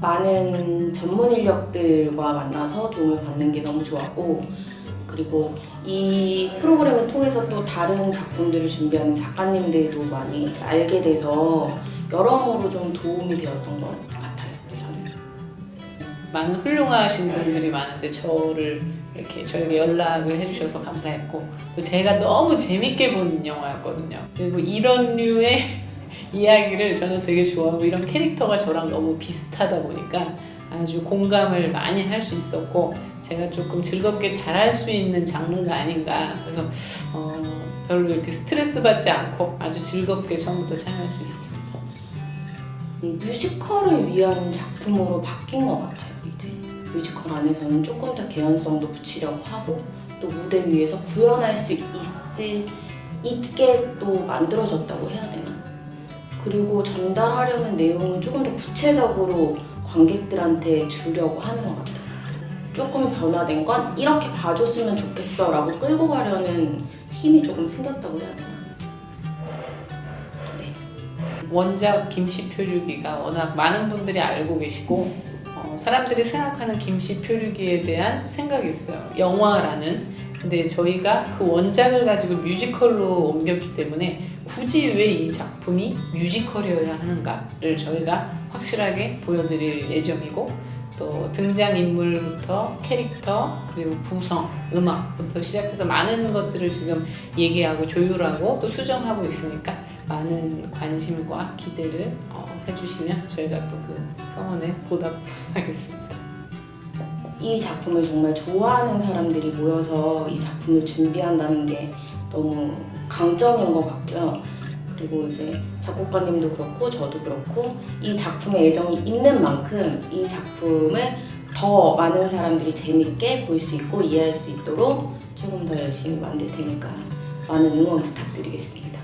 많은 전문 인력들과 만나서 도움을 받는 게 너무 좋았고 그리고 이 프로그램을 통해서 또 다른 작품들을 준비하는 작가님들도 많이 알게 돼서 여러모로 좀 도움이 되었던 것 같아요. 저는. 많은 훌륭하신 분들이 많은데 저를 이렇게 저에게 연락을 해주셔서 감사했고 또 제가 너무 재밌게 본 영화였거든요. 그리고 이런 류의 이야기를 저는 되게 좋아하고 이런 캐릭터가 저랑 너무 비슷하다 보니까 아주 공감을 많이 할 수 있었고 제가 조금 즐겁게 잘할 수 있는 장르가 아닌가 그래서 어, 별로 이렇게 스트레스 받지 않고 아주 즐겁게 처음부터 참여할 수 있었습니다. 음, 뮤지컬을 위한 작품으로 바뀐 것 같아요. 이제 뮤지컬 안에서는 조금 더 개연성도 붙이려고 하고 또 무대 위에서 구현할 수 있을 있게 또 만들어졌다고 해야 되나? 그리고 전달하려는 내용은 조금 더 구체적으로 관객들한테 주려고 하는 것 같아요. 조금 변화된 건 이렇게 봐줬으면 좋겠어 라고 끌고 가려는 힘이 조금 생겼다고 해야 되나? 네. 원작 김씨 표류기가 워낙 많은 분들이 알고 계시고 어, 사람들이 생각하는 김씨 표류기에 대한 생각이 있어요. 영화라는. 근데 저희가 그 원작을 가지고 뮤지컬로 옮겼기 때문에 굳이 왜 이 작품이 뮤지컬이어야 하는가를 저희가 확실하게 보여드릴 예정이고 또 등장인물부터 캐릭터 그리고 구성, 음악부터 시작해서 많은 것들을 지금 얘기하고 조율하고 또 수정하고 있으니까 많은 관심과 기대를 어, 해주시면 저희가 또 그 성원에 보답하겠습니다. 이 작품을 정말 좋아하는 사람들이 모여서 이 작품을 준비한다는 게 너무 강점인 것 같고요. 그리고 이제 작곡가님도 그렇고 저도 그렇고 이 작품에 애정이 있는 만큼 이 작품을 더 많은 사람들이 재밌게 볼 수 있고 이해할 수 있도록 조금 더 열심히 만들 테니까 많은 응원 부탁드리겠습니다.